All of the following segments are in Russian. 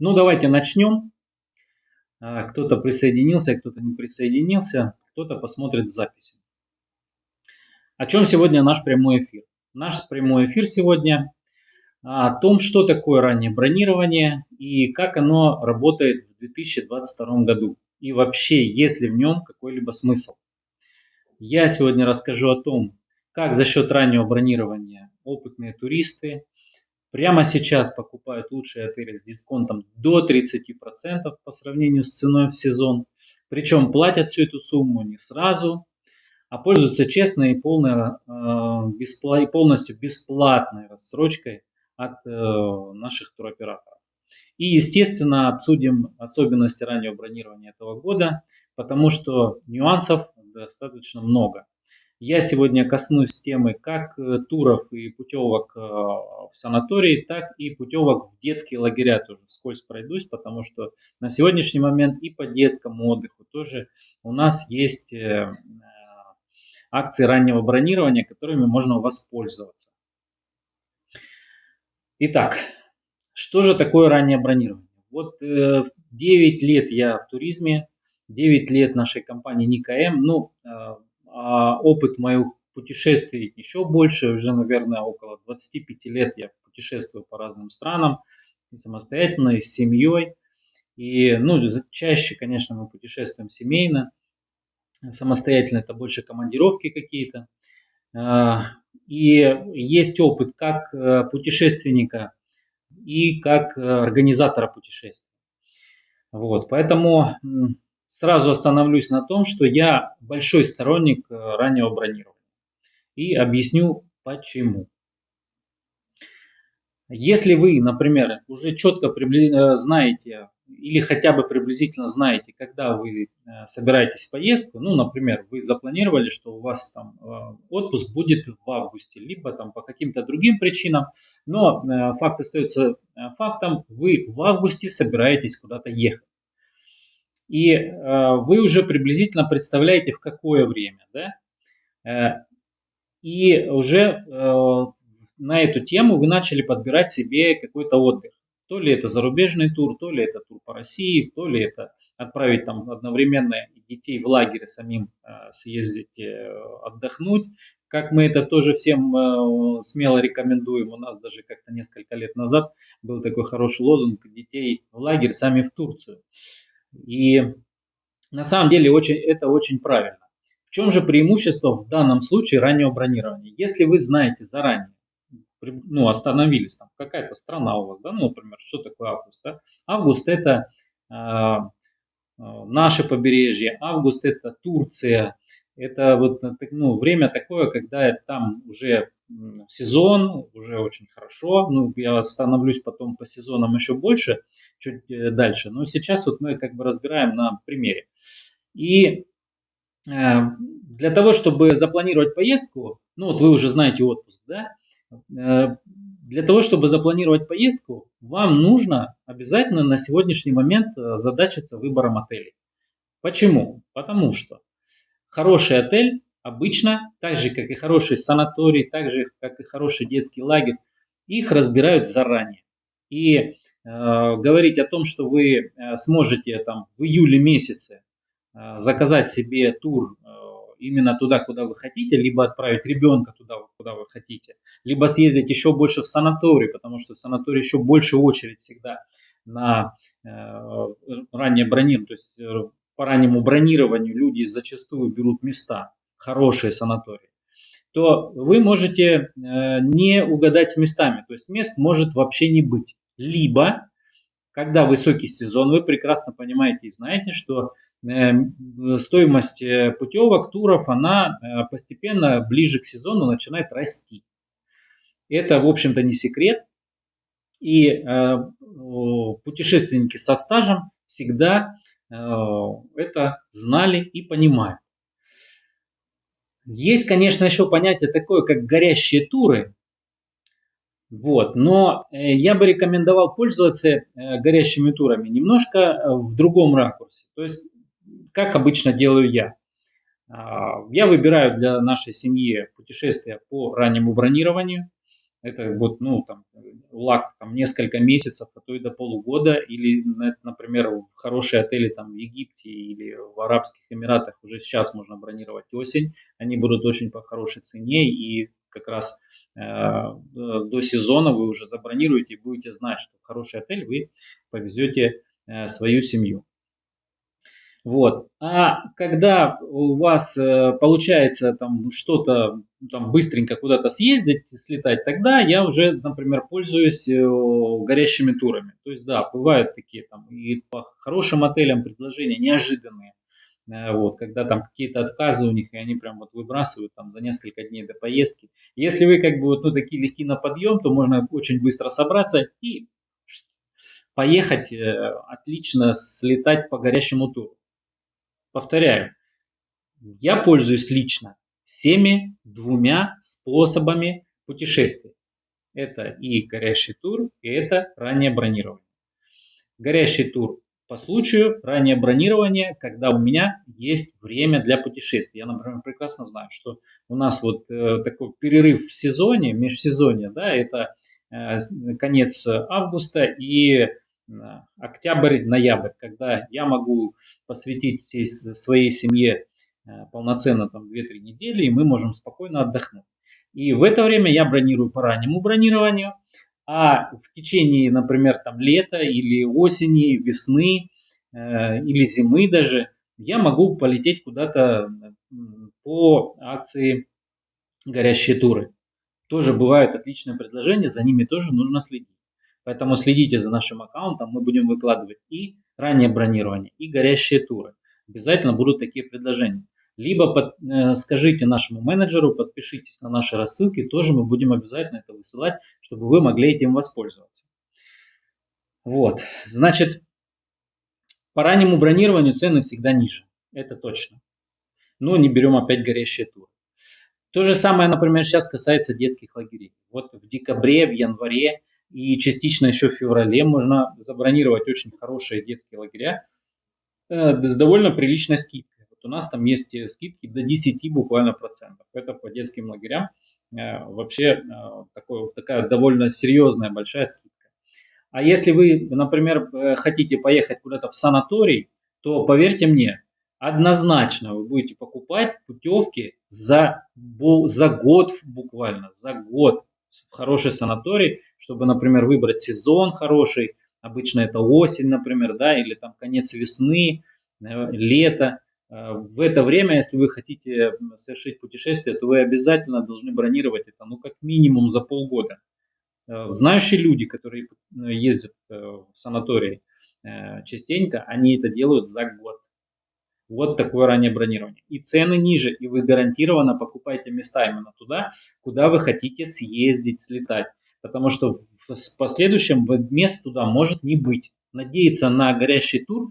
Ну, давайте начнем. А, кто-то присоединился, кто-то не присоединился, кто-то посмотрит запись. О чем сегодня наш прямой эфир? Наш прямой эфир сегодня о том, что такое раннее бронирование и как оно работает в 2022 году. И вообще, есть ли в нем какой-либо смысл. Я сегодня расскажу о том, как за счет раннего бронирования опытные туристы прямо сейчас покупают лучшие отели с дисконтом до 30% по сравнению с ценой в сезон. Причем платят всю эту сумму не сразу, а пользуются честной и, полной, э, беспла полностью бесплатной рассрочкой от э, наших туроператоров. И, естественно, обсудим особенности раннего бронирования этого года, потому что нюансов достаточно много. Я сегодня коснусь темы как э, туров и путевок э, в санатории, так и путевок в детские лагеря тоже вскользь пройдусь, потому что на сегодняшний момент и по детскому отдыху тоже у нас есть э, акции раннего бронирования, которыми можно воспользоваться. Итак, что же такое раннее бронирование? Вот 9 лет я в туризме, 9 лет нашей компании НИКМ, ну, а опыт моих путешествий еще больше, уже, наверное, около 25 лет я путешествую по разным странам, самостоятельно, и с семьей. И, ну, чаще, конечно, мы путешествуем семейно, самостоятельно это больше командировки какие-то. А, и есть опыт как э, путешественника и как э, организатора путешествий. Вот, поэтому Сразу остановлюсь на том, что я большой сторонник э, раннего бронирования. И объясню почему. Если вы, например, уже четко э, знаете или хотя бы приблизительно знаете, когда вы э, собираетесь в поездку, ну, например, вы запланировали, что у вас там отпуск будет в августе, либо там по каким-то другим причинам, но факт остается фактом, вы в августе собираетесь куда-то ехать и э, вы уже приблизительно представляете, в какое время. Да? Э, и уже э, на эту тему вы начали подбирать себе какой-то отдых. То ли это зарубежный тур, то ли это тур по России, то ли это отправить там одновременно детей в лагерь самим э, съездить э, отдохнуть. Как мы это тоже всем э, смело рекомендуем. У нас даже как-то несколько лет назад был такой хороший лозунг «Детей в лагерь, сами в Турцию». И на самом деле очень, это очень правильно. В чем же преимущество в данном случае раннего бронирования? Если вы знаете заранее, ну, остановились там, какая-то страна у вас, да, ну, например, что такое август, да? Август это э, наше побережье, август это Турция, это вот ну, время такое, когда там уже сезон, уже очень хорошо. Ну, я остановлюсь потом по сезонам еще больше, чуть э, дальше. Но сейчас вот мы как бы разбираем на примере. И э, для того, чтобы запланировать поездку, ну вот вы уже знаете отпуск, да, э, для того, чтобы запланировать поездку, вам нужно обязательно на сегодняшний момент задачиться выбором отелей. Почему? Потому что хороший отель обычно, так же как и хороший санаторий, так же как и хороший детский лагерь, их разбирают заранее. И э, говорить о том, что вы э, сможете там в июле месяце э, заказать себе тур э, именно туда, куда вы хотите, либо отправить ребенка туда, куда вы хотите, либо съездить еще больше в санаторий, потому что в санатории еще больше очередь всегда на э, раннее бронирование, то есть э, по раннему бронированию люди зачастую берут места, хорошие санатории, то вы можете э, не угадать с местами. То есть мест может вообще не быть. Либо, когда высокий сезон, вы прекрасно понимаете и знаете, что э, стоимость э, путевок, туров, она постепенно ближе к сезону начинает расти. Это, в общем-то, не секрет. И путешественники со стажем всегда это знали и понимают. Есть, конечно, еще понятие такое, как горящие туры. Вот, но э, я бы рекомендовал пользоваться э, горящими турами немножко э, в другом ракурсе. То есть, как обычно делаю я. А, я выбираю для нашей семьи путешествия по раннему бронированию. Это вот, ну, там, лак там несколько месяцев, а то и до полугода, или, например, в хорошие отели там в Египте или в Арабских Эмиратах уже сейчас можно бронировать осень, они будут очень по хорошей цене, и как раз э, до сезона вы уже забронируете и будете знать, что в хороший отель вы повезете э, свою семью. Вот. А когда у вас э, получается там что-то там быстренько куда-то съездить, слетать, тогда я уже, например, пользуюсь э, горящими турами. То есть, да, бывают такие там и по хорошим отелям предложения неожиданные. Э, вот, когда там какие-то отказы у них, и они прям вот выбрасывают там за несколько дней до поездки. Если вы как бы вот ну, такие легки на подъем, то можно очень быстро собраться и поехать, отлично слетать по горящему туру. Повторяю, я пользуюсь лично всеми двумя способами путешествий. Это и горящий тур, и это раннее бронирование. Горящий тур по случаю, раннее бронирование, когда у меня есть время для путешествий. Я, например, прекрасно знаю, что у нас вот э, такой перерыв в сезоне, межсезонье, да, это э, конец августа и октябрь-ноябрь, когда я могу посвятить всей своей семье э, полноценно там 2-3 недели, и мы можем спокойно отдохнуть. И в это время я бронирую по раннему бронированию, а в течение, например, там лета или осени, весны э, или зимы даже, я могу полететь куда-то по акции горящие туры. Тоже бывают отличные предложения, за ними тоже нужно следить. Поэтому следите за нашим аккаунтом, мы будем выкладывать и раннее бронирование, и горящие туры. Обязательно будут такие предложения. Либо под, э, скажите нашему менеджеру, подпишитесь на наши рассылки, тоже мы будем обязательно это высылать, чтобы вы могли этим воспользоваться. Вот, значит, по раннему бронированию цены всегда ниже, это точно. Но не берем опять горящие туры. То же самое, например, сейчас касается детских лагерей. Вот в декабре, в январе и частично еще в феврале можно забронировать очень хорошие детские лагеря э, с довольно приличной скидкой. Вот у нас там есть скидки до 10 буквально процентов. Это по детским лагерям э, вообще э, такой, такая довольно серьезная большая скидка. А если вы, например, хотите поехать куда-то в санаторий, то поверьте мне, однозначно вы будете покупать путевки за, за год буквально, за год хороший санаторий, чтобы, например, выбрать сезон хороший, обычно это осень, например, да, или там конец весны, э, лето. Э, в это время, если вы хотите совершить путешествие, то вы обязательно должны бронировать это, ну, как минимум за полгода. Э, знающие люди, которые ездят в санатории частенько, они это делают за год. Вот такое раннее бронирование. И цены ниже, и вы гарантированно покупаете места именно туда, куда вы хотите съездить, слетать. Потому что в последующем мест туда может не быть. Надеяться на горящий тур,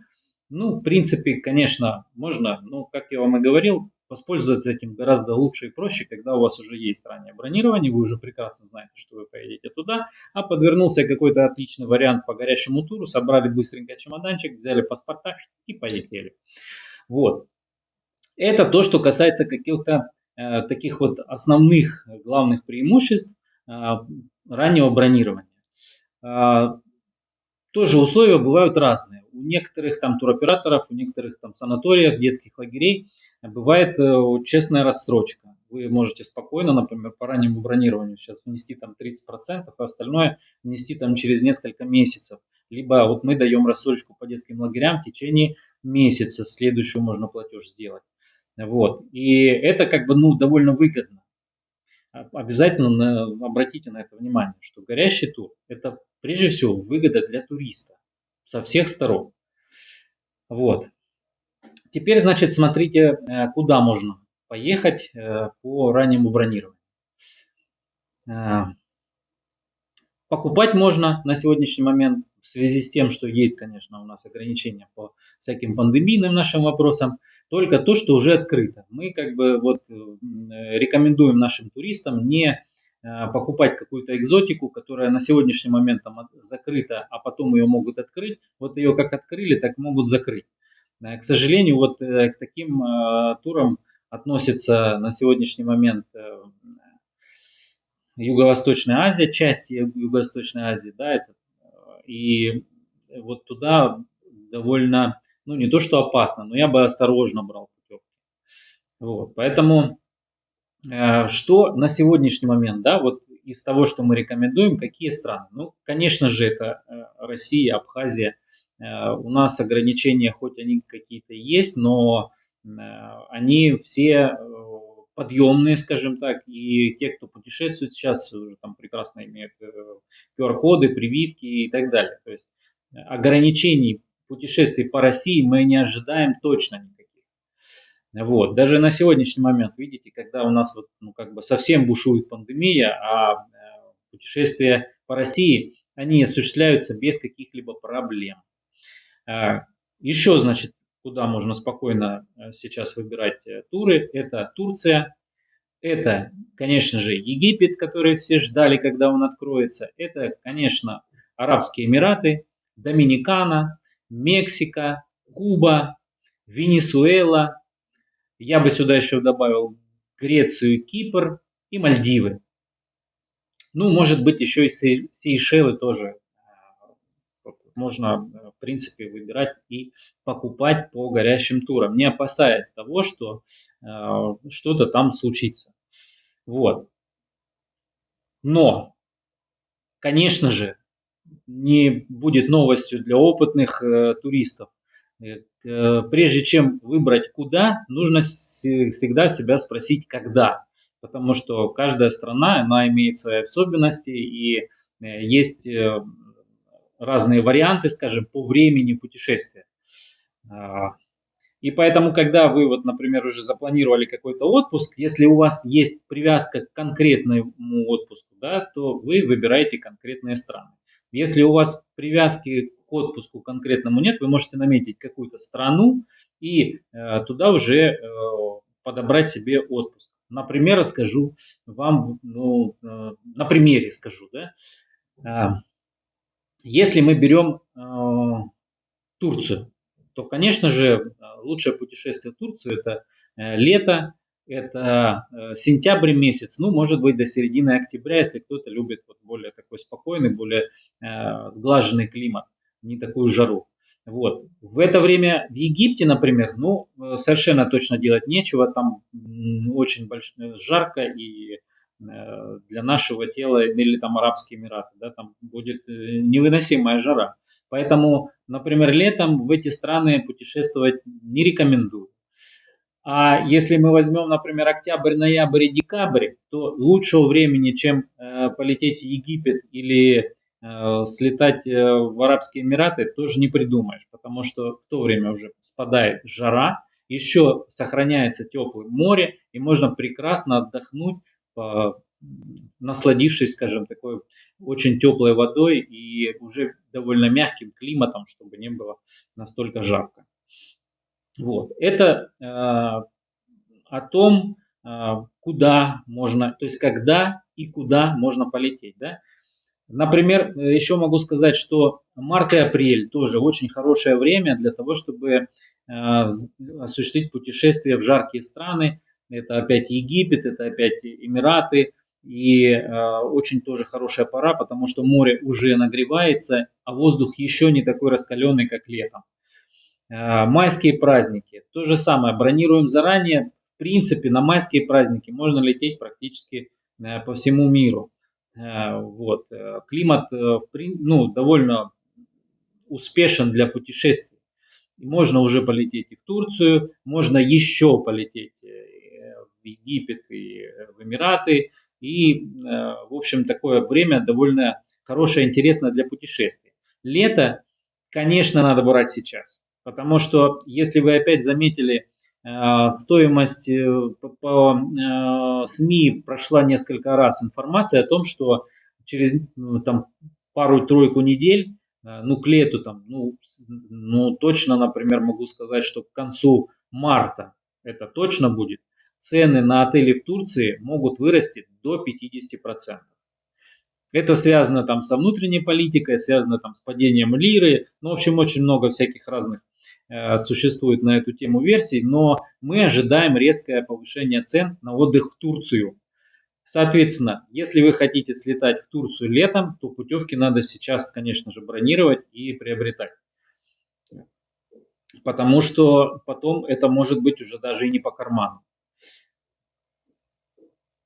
ну, в принципе, конечно, можно, но, как я вам и говорил, воспользоваться этим гораздо лучше и проще, когда у вас уже есть раннее бронирование, вы уже прекрасно знаете, что вы поедете туда, а подвернулся какой-то отличный вариант по горящему туру, собрали быстренько чемоданчик, взяли паспорта и полетели. Вот. Это то, что касается каких-то э, таких вот основных главных преимуществ э, раннего бронирования. Э, тоже условия бывают разные. У некоторых там туроператоров, у некоторых там санаториев, детских лагерей бывает э, честная рассрочка. Вы можете спокойно, например, по раннему бронированию сейчас внести там 30%, а остальное внести там через несколько месяцев. Либо вот мы даем рассрочку по детским лагерям в течение месяца, следующую можно платеж сделать. Вот. И это как бы ну, довольно выгодно. Обязательно на, обратите на это внимание, что горящий тур – это прежде всего выгода для туриста со всех сторон. Вот. Теперь, значит, смотрите, э, куда можно поехать э, по раннему бронированию. Э, покупать можно на сегодняшний момент в связи с тем, что есть, конечно, у нас ограничения по всяким пандемийным нашим вопросам, только то, что уже открыто. Мы как бы вот э, рекомендуем нашим туристам не э, покупать какую-то экзотику, которая на сегодняшний момент там закрыта, а потом ее могут открыть. Вот ее как открыли, так могут закрыть. Э, к сожалению, вот к таким турам относится на сегодняшний момент Юго-Восточная Азия, части Юго-Восточной Азии, да, это, и вот туда довольно, ну не то что опасно, но я бы осторожно брал путевки. Вот, поэтому э, что на сегодняшний момент, да, вот из того, что мы рекомендуем, какие страны? Ну, конечно же, это э, Россия, Абхазия. Э, у нас ограничения, хоть они какие-то есть, но они все подъемные, скажем так, и те, кто путешествует сейчас, уже там прекрасно имеют QR-коды, прививки и так далее. То есть ограничений путешествий по России мы не ожидаем точно никаких. Вот. Даже на сегодняшний момент, видите, когда у нас вот, ну, как бы совсем бушует пандемия, а э, путешествия по России, они осуществляются без каких-либо проблем. А, Еще, значит, куда можно спокойно э, сейчас выбирать э, туры, это Турция, это, конечно же, Египет, который все ждали, когда он откроется, это, конечно, Арабские Эмираты, Доминикана, Мексика, Куба, Венесуэла. Я бы сюда еще добавил Грецию, Кипр и Мальдивы. Ну, может быть, еще и Сейшелы тоже можно, в принципе, выбирать и покупать по горящим турам, не опасаясь того, что э, что-то там случится. Вот. Но, конечно же, не будет новостью для опытных э, туристов. Э, прежде чем выбрать куда, нужно всегда себя спросить когда. Потому что каждая страна, она имеет свои особенности и э, есть э, разные варианты, скажем, по времени путешествия. А, и поэтому, когда вы, вот, например, уже запланировали какой-то отпуск, если у вас есть привязка к конкретному отпуску, да, то вы выбираете конкретные страны. Если у вас привязки к отпуску конкретному нет, вы можете наметить какую-то страну и э, туда уже э, подобрать себе отпуск. Например, расскажу вам, ну, э, на примере скажу, да. Если мы берем э, Турцию, то, конечно же, лучшее путешествие в Турцию это э, лето, это э, сентябрь месяц, ну, может быть, до середины октября, если кто-то любит вот более такой спокойный, более э, сглаженный климат, не такую жару. Вот. В это время в Египте, например, ну, э, совершенно точно делать нечего, там очень больш... жарко и для нашего тела, или там Арабские Эмираты, да, там будет невыносимая жара. Поэтому, например, летом в эти страны путешествовать не рекомендую. А если мы возьмем, например, октябрь, ноябрь и декабрь, то лучшего времени, чем э, полететь в Египет или э, слетать э, в Арабские Эмираты, тоже не придумаешь, потому что в то время уже спадает жара, еще сохраняется теплое море, и можно прекрасно отдохнуть, насладившись, скажем, такой очень теплой водой и уже довольно мягким климатом, чтобы не было настолько жарко. Вот. Это э, о том, э, куда можно, то есть когда и куда можно полететь. Да? Например, еще могу сказать, что март и апрель тоже очень хорошее время для того, чтобы э, осуществить путешествие в жаркие страны. Это опять Египет, это опять Эмираты. И э, очень тоже хорошая пора, потому что море уже нагревается, а воздух еще не такой раскаленный, как летом. Э, майские праздники. То же самое, бронируем заранее. В принципе, на майские праздники можно лететь практически э, по всему миру. Э, вот. Климат ну, довольно успешен для путешествий. Можно уже полететь и в Турцию, можно еще полететь в Египет и в Эмираты. И, в общем, такое время довольно хорошее, интересное для путешествий. Лето, конечно, надо брать сейчас. Потому что, если вы опять заметили, э, стоимость э, по э, СМИ прошла несколько раз информация о том, что через ну, там, пару-тройку недель, ну к лету там, ну, ну точно, например, могу сказать, что к концу марта это точно будет, цены на отели в Турции могут вырасти до 50%. Это связано там со внутренней политикой, связано там с падением лиры, ну, в общем, очень много всяких разных Э, существует на эту тему версий, но мы ожидаем резкое повышение цен на отдых в Турцию. Соответственно, если вы хотите слетать в Турцию летом, то путевки надо сейчас, конечно же, бронировать и приобретать. Потому что потом это может быть уже даже и не по карману.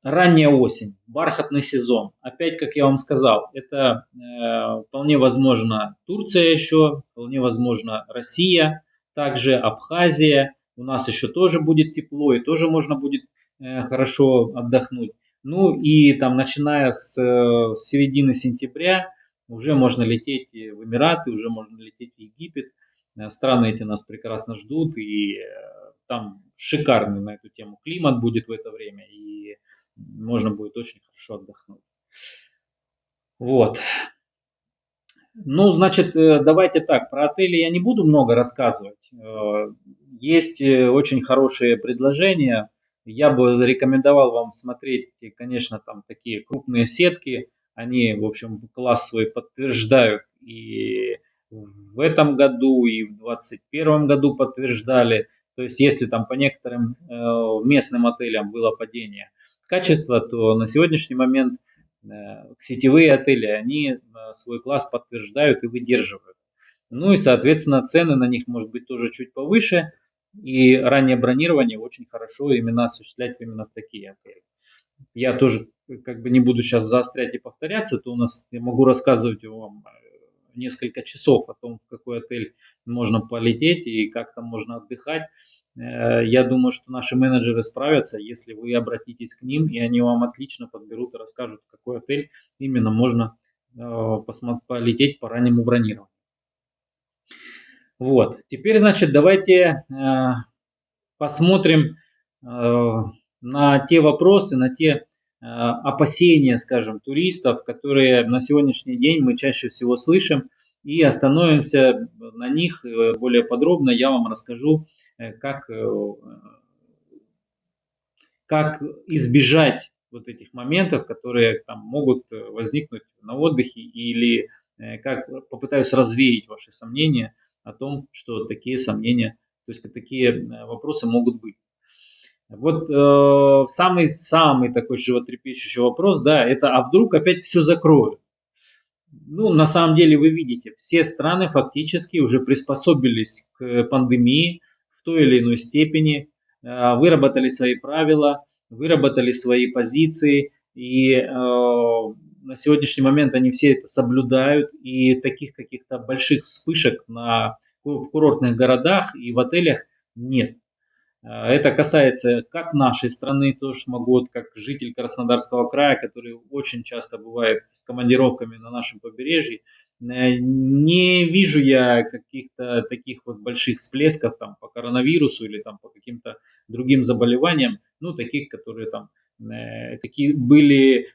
Ранняя осень, бархатный сезон. Опять, как я вам сказал, это э, вполне возможно Турция еще, вполне возможно Россия, также Абхазия. У нас еще тоже будет тепло и тоже можно будет э, хорошо отдохнуть. Ну и там, начиная с, э, с середины сентября, уже можно лететь в Эмираты, уже можно лететь в Египет. Э, страны эти нас прекрасно ждут, и э, там шикарный на эту тему климат будет в это время, и можно будет очень хорошо отдохнуть. Вот. Ну, значит, э, давайте так, про отели я не буду много рассказывать. Э, есть э, очень хорошие предложения. Я бы зарекомендовал вам смотреть, конечно, там такие крупные сетки. Они, в общем, класс свой подтверждают и в этом году, и в 2021 году подтверждали. То есть, если там по некоторым местным отелям было падение качества, то на сегодняшний момент э, сетевые отели, они э, свой класс подтверждают и выдерживают. Ну и, соответственно, цены на них может быть тоже чуть повыше. И раннее бронирование очень хорошо именно осуществлять именно в такие отели. Я тоже как бы не буду сейчас заострять и повторяться, то у нас я могу рассказывать вам э, несколько часов о том, в какой отель можно полететь и как там можно отдыхать. Э, я думаю, что наши менеджеры справятся, если вы обратитесь к ним, и они вам отлично подберут и расскажут, в какой отель именно можно э, полететь по раннему бронированию. Вот, теперь, значит, давайте э, посмотрим на те вопросы, на те опасения, скажем, туристов, которые на сегодняшний день мы чаще всего слышим, и остановимся на них более подробно. Я вам расскажу, Э, как, э, как избежать вот этих моментов, которые там могут э, возникнуть на отдыхе или как попытаюсь развеять ваши сомнения о том, что такие сомнения, то есть такие вопросы могут быть. Вот самый-самый э, такой животрепещущий вопрос, да, это а вдруг опять все закроют? Ну, на самом деле вы видите, все страны фактически уже приспособились к пандемии, той или иной степени, э, выработали свои правила, выработали свои позиции, и э, на сегодняшний момент они все это соблюдают, и таких каких-то больших вспышек на, в курортных городах и в отелях нет. Э, это касается как нашей страны, тоже могу, как житель Краснодарского края, который очень часто бывает с командировками на нашем побережье, Э, не вижу я каких-то таких вот больших всплесков там по коронавирусу или там по каким-то другим заболеваниям, ну, таких, которые там э, какие были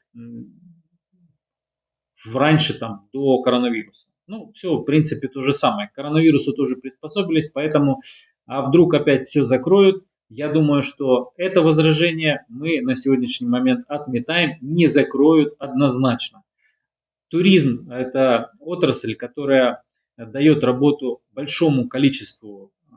раньше там до коронавируса. Ну, все, в принципе, то же самое. К коронавирусу тоже приспособились, поэтому, а вдруг опять все закроют, я думаю, что это возражение мы на сегодняшний момент отметаем, не закроют однозначно. Туризм – это отрасль, которая дает работу большому количеству э,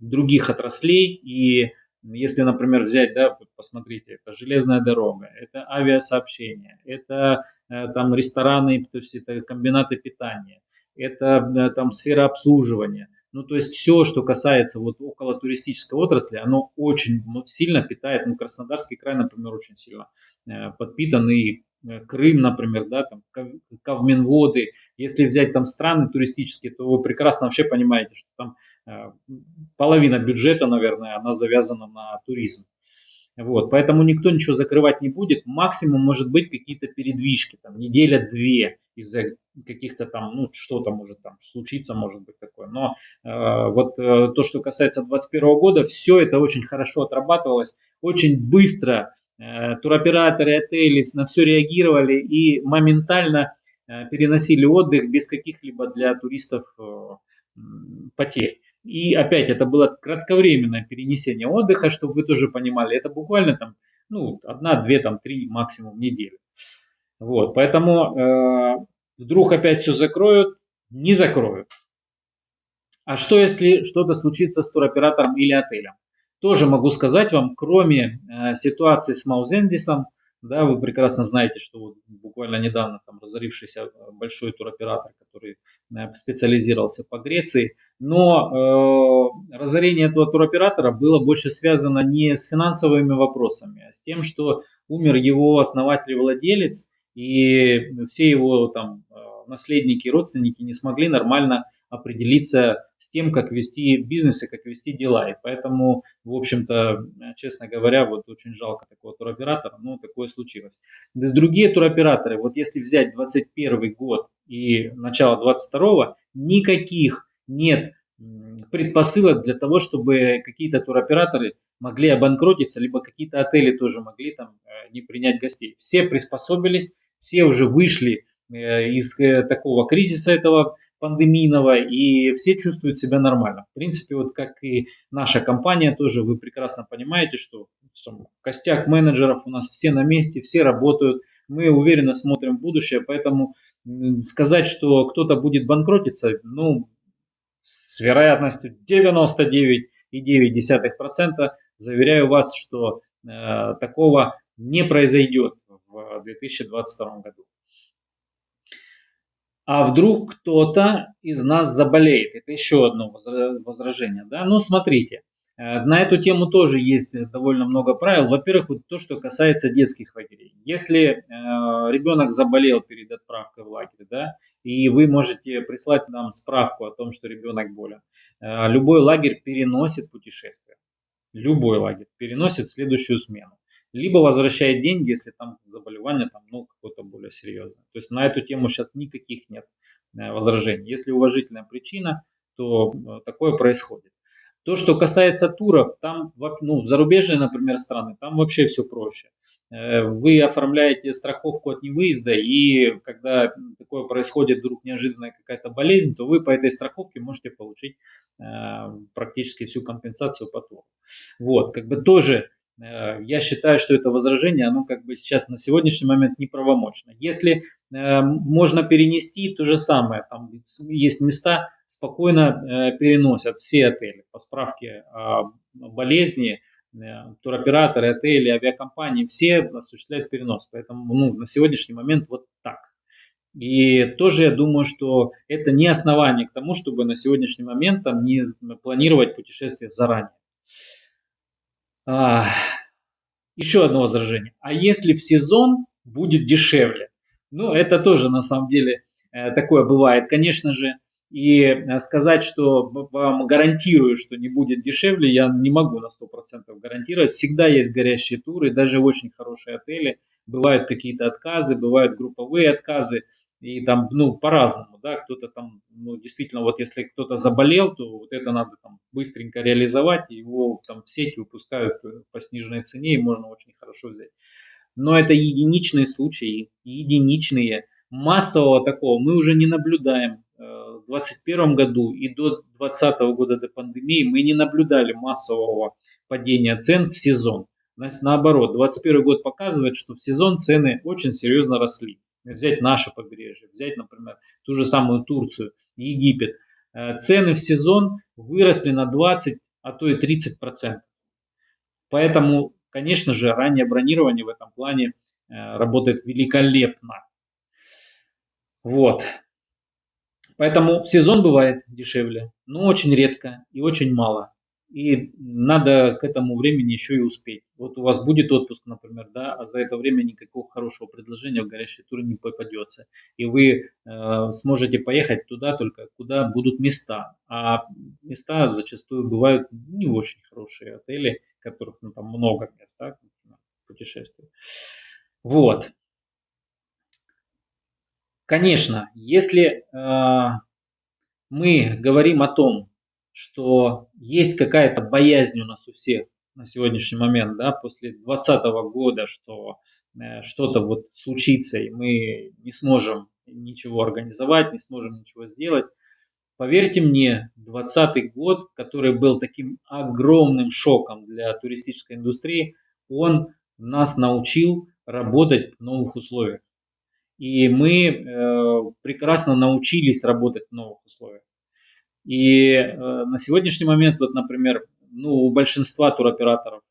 других отраслей. И если, например, взять, да, посмотрите, это железная дорога, это авиасообщение, это э, там рестораны, то есть это комбинаты питания, это э, там сфера обслуживания. Ну, то есть все, что касается вот около туристической отрасли, оно очень сильно питает, ну, Краснодарский край, например, очень сильно подпитан и Э, Крым, например, да, там, Кавминводы. Если взять там страны туристические, то вы прекрасно вообще понимаете, что там э, половина бюджета, наверное, она завязана на туризм. Вот, поэтому никто ничего закрывать не будет. Максимум может быть какие-то передвижки, там неделя-две из-за каких-то там, ну что-то может там случиться, может быть такое. Но э, вот э, то, что касается 2021 года, все это очень хорошо отрабатывалось, очень быстро Э, туроператоры, отели на все реагировали и моментально э, переносили отдых без каких-либо для туристов э, потерь. И опять это было кратковременное перенесение отдыха, чтобы вы тоже понимали, это буквально там, ну, одна, две, там, три максимум недели. Вот, поэтому э, вдруг опять все закроют, не закроют. А что если что-то случится с туроператором или отелем? Тоже могу сказать вам, кроме э, ситуации с Маузендисом, да, вы прекрасно знаете, что вот буквально недавно там разорившийся большой туроператор, который э, специализировался по Греции, но э, разорение этого туроператора было больше связано не с финансовыми вопросами, а с тем, что умер его основатель и владелец, и все его там э, наследники и родственники не смогли нормально определиться с тем, как вести бизнес и как вести дела. И поэтому, в общем-то, честно говоря, вот очень жалко такого туроператора, но такое случилось. Другие туроператоры, вот если взять 21 год и начало 22 никаких нет предпосылок для того, чтобы какие-то туроператоры могли обанкротиться, либо какие-то отели тоже могли там э, не принять гостей. Все приспособились, все уже вышли из э, такого кризиса этого пандемийного, и все чувствуют себя нормально. В принципе, вот как и наша компания тоже, вы прекрасно понимаете, что, что костяк менеджеров у нас все на месте, все работают, мы уверенно смотрим в будущее, поэтому сказать, что кто-то будет банкротиться, ну, с вероятностью 99,9% заверяю вас, что э, такого не произойдет в 2022 году а вдруг кто-то из нас заболеет. Это еще одно возражение. Да? Ну, смотрите, э, на эту тему тоже есть довольно много правил. Во-первых, вот то, что касается детских лагерей. Если э, ребенок заболел перед отправкой в лагерь, да, и вы можете прислать нам справку о том, что ребенок болен, э, любой лагерь переносит путешествие. Любой лагерь переносит в следующую смену либо возвращает деньги, если там заболевание там, ну, какое-то более серьезное. То есть на эту тему сейчас никаких нет э, возражений. Если уважительная причина, то э, такое происходит. То, что касается туров, там, ну, зарубежные, например, страны, там вообще все проще. Э, вы оформляете страховку от невыезда, и когда такое происходит, вдруг неожиданная какая-то болезнь, то вы по этой страховке можете получить практически всю компенсацию по туру. Вот, как бы тоже я считаю, что это возражение, оно как бы сейчас на сегодняшний момент неправомочно. Если э, можно перенести, то же самое. Там есть места, спокойно э, переносят все отели по справке болезни, туроператоры, отели, авиакомпании, все осуществляют перенос. Поэтому ну, на сегодняшний момент вот так. И тоже я думаю, что это не основание к тому, чтобы на сегодняшний момент там не планировать путешествие заранее. А, еще одно возражение. А если в сезон будет дешевле? Ну, это тоже на самом деле э, такое бывает, конечно же. И э, сказать, что вам гарантирую, что не будет дешевле, я не могу на 100% гарантировать. Всегда есть горящие туры, даже очень хорошие отели. Бывают какие-то отказы, бывают групповые отказы. И там, ну, по-разному, да, кто-то там, ну, действительно, вот если кто-то заболел, то вот это надо там быстренько реализовать, его там в сеть выпускают по сниженной цене, и можно очень хорошо взять. Но это единичные случаи, единичные. Массового такого мы уже не наблюдаем. Э, в 2021 году и до 2020 года до пандемии мы не наблюдали массового падения цен в сезон. Наоборот, 2021 год показывает, что в сезон цены очень серьезно росли взять наше побережье, взять, например, ту же самую Турцию, Египет, э, цены в сезон выросли на 20, а то и 30 процентов. Поэтому, конечно же, раннее бронирование в этом плане э, работает великолепно. Вот. Поэтому в сезон бывает дешевле, но очень редко и очень мало и надо к этому времени еще и успеть. Вот у вас будет отпуск, например, да, а за это время никакого хорошего предложения в горящий тур не попадется. И вы э, сможете поехать туда только, куда будут места. А места зачастую бывают не очень хорошие отели, которых ну, там много мест, да, путешествий. Вот. Конечно, если э, мы говорим о том, что есть какая-то боязнь у нас у всех на сегодняшний момент, да, после 2020 года, что э, что-то вот случится, и мы не сможем ничего организовать, не сможем ничего сделать. Поверьте мне, 2020 год, который был таким огромным шоком для туристической индустрии, он нас научил работать в новых условиях. И мы э, прекрасно научились работать в новых условиях. И э, на сегодняшний момент, вот, например, ну, у большинства туроператоров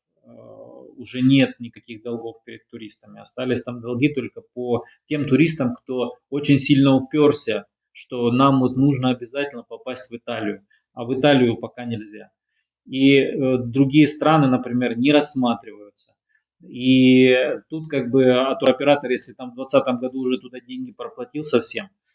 уже нет никаких долгов перед туристами. Остались там долги только по тем туристам, кто очень сильно уперся, что нам вот нужно обязательно попасть в Италию, а в Италию пока нельзя. И э, другие страны, например, не рассматриваются. И тут как бы а туроператор, если там в 2020 году уже туда деньги проплатил совсем, Э,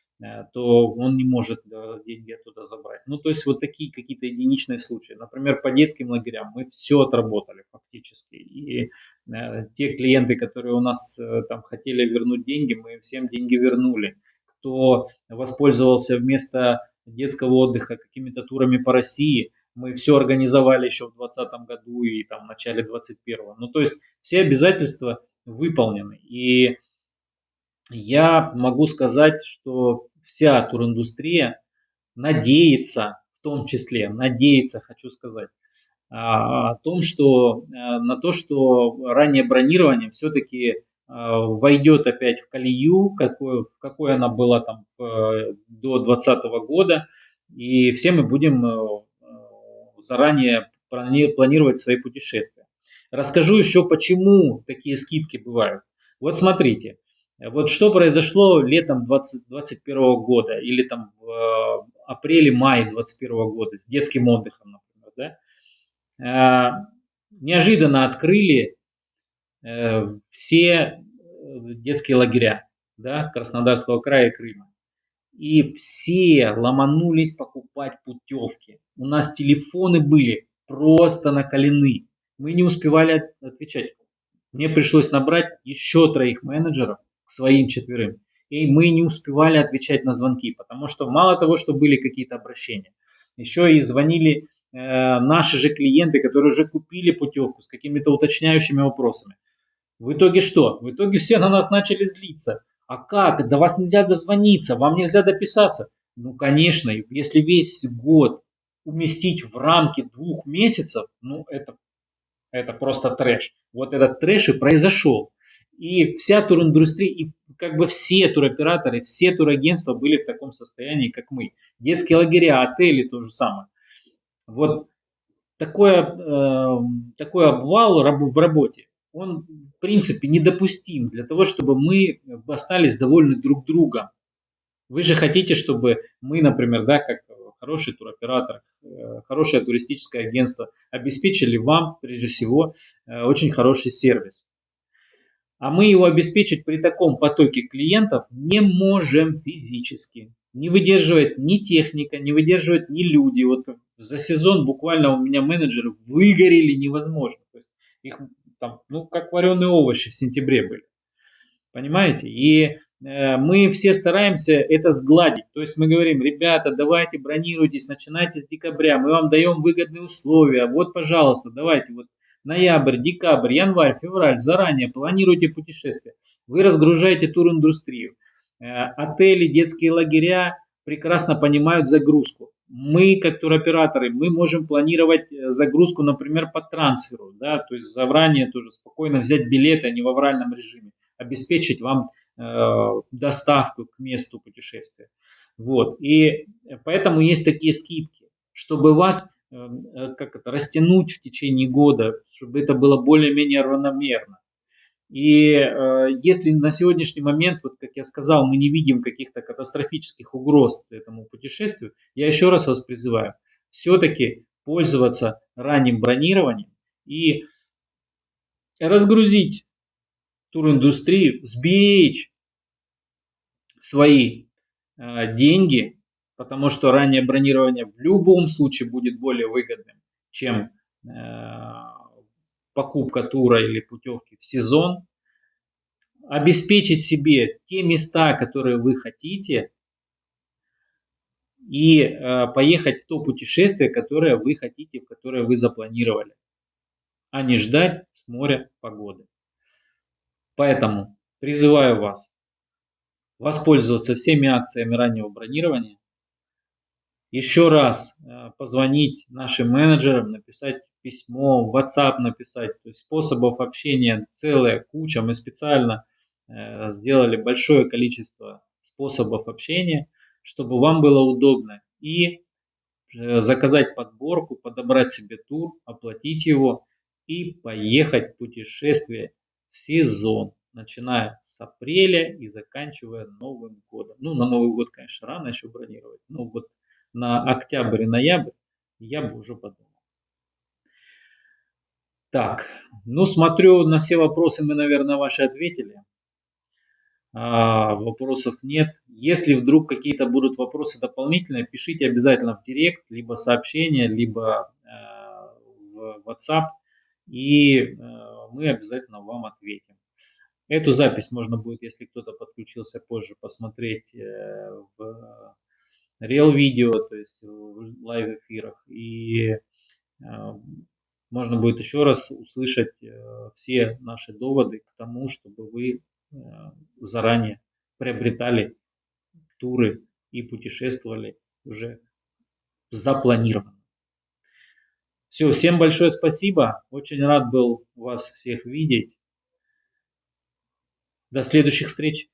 то он не может деньги оттуда забрать. Ну, то есть вот такие какие-то единичные случаи. Например, по детским лагерям мы все отработали фактически. И э, те клиенты, которые у нас э, там хотели вернуть деньги, мы всем деньги вернули. Кто воспользовался вместо детского отдыха какими-то турами по России, мы все организовали еще в 2020 году и там в начале 2021. Ну, то есть все обязательства выполнены. И я могу сказать, что вся туриндустрия надеется, в том числе, надеется, хочу сказать, а, о том, что э, на то, что раннее бронирование все-таки э, войдет опять в колею, какой, в какой она была там в, до 2020 года, и все мы будем э, заранее планировать свои путешествия. Расскажу еще, почему такие скидки бывают. Вот смотрите, вот что произошло летом 2021 года или там в э, апреле-мае 2021 года с детским отдыхом, например, да? Э, неожиданно открыли э, все детские лагеря да, Краснодарского края и Крыма. И все ломанулись покупать путевки. У нас телефоны были просто накалены. Мы не успевали отвечать. Мне пришлось набрать еще троих менеджеров, к своим четверым. И мы не успевали отвечать на звонки, потому что мало того, что были какие-то обращения, еще и звонили э, наши же клиенты, которые уже купили путевку с какими-то уточняющими вопросами. В итоге что? В итоге все на нас начали злиться. А как? До вас нельзя дозвониться, вам нельзя дописаться. Ну, конечно, если весь год уместить в рамки двух месяцев, ну, это, это просто трэш. Вот этот трэш и произошел. И вся туриндустрия, и как бы все туроператоры, все турагентства были в таком состоянии, как мы. Детские лагеря, отели то же самое. Вот такое, э, такой обвал в работе, он в принципе недопустим для того, чтобы мы остались довольны друг другом. Вы же хотите, чтобы мы, например, да, как хороший туроператор, э, хорошее туристическое агентство, обеспечили вам, прежде всего, э, очень хороший сервис. А мы его обеспечить при таком потоке клиентов не можем физически. Не выдерживает ни техника, не выдерживает ни люди. Вот за сезон буквально у меня менеджеры выгорели невозможно. То есть их там, ну, как вареные овощи в сентябре были. Понимаете? И э, мы все стараемся это сгладить. То есть мы говорим, ребята, давайте бронируйтесь, начинайте с декабря, мы вам даем выгодные условия. Вот, пожалуйста, давайте, вот ноябрь, декабрь, январь, февраль, заранее планируйте путешествия. Вы разгружаете туриндустрию. Э, отели, детские лагеря прекрасно понимают загрузку. Мы, как туроператоры, мы можем планировать э, загрузку, например, по трансферу, да, то есть заранее тоже спокойно взять билеты, а не в авральном режиме, обеспечить вам э, доставку к месту путешествия. Вот. И поэтому есть такие скидки, чтобы вас как это, растянуть в течение года, чтобы это было более-менее равномерно. И э, если на сегодняшний момент, вот как я сказал, мы не видим каких-то катастрофических угроз этому путешествию, я еще раз вас призываю все-таки пользоваться ранним бронированием и разгрузить туриндустрию, сберечь свои э, деньги потому что раннее бронирование в любом случае будет более выгодным, чем э, покупка тура или путевки в сезон. Обеспечить себе те места, которые вы хотите, и э, поехать в то путешествие, которое вы хотите, которое вы запланировали, а не ждать с моря погоды. Поэтому призываю вас воспользоваться всеми акциями раннего бронирования, еще раз э, позвонить нашим менеджерам, написать письмо, в WhatsApp написать. То есть способов общения целая куча. Мы специально э, сделали большое количество способов общения, чтобы вам было удобно и э, заказать подборку, подобрать себе тур, оплатить его и поехать в путешествие в сезон, начиная с апреля и заканчивая Новым годом. Ну, на Новый год, конечно, рано еще бронировать. Ну, вот на октябрь и ноябрь я бы уже подумал. Так, ну смотрю, на все вопросы мы, наверное, ваши ответили. А, вопросов нет. Если вдруг какие-то будут вопросы дополнительные, пишите обязательно в директ, либо сообщение, либо э, в WhatsApp, и э, мы обязательно вам ответим. Эту запись можно будет, если кто-то подключился позже, посмотреть э, в Reels видео, то есть в live эфирах. И э, можно будет еще раз услышать э, все наши доводы к тому, чтобы вы заранее приобретали туры и путешествовали уже запланированно. Все, всем большое спасибо. Очень рад был вас всех видеть. До следующих встреч.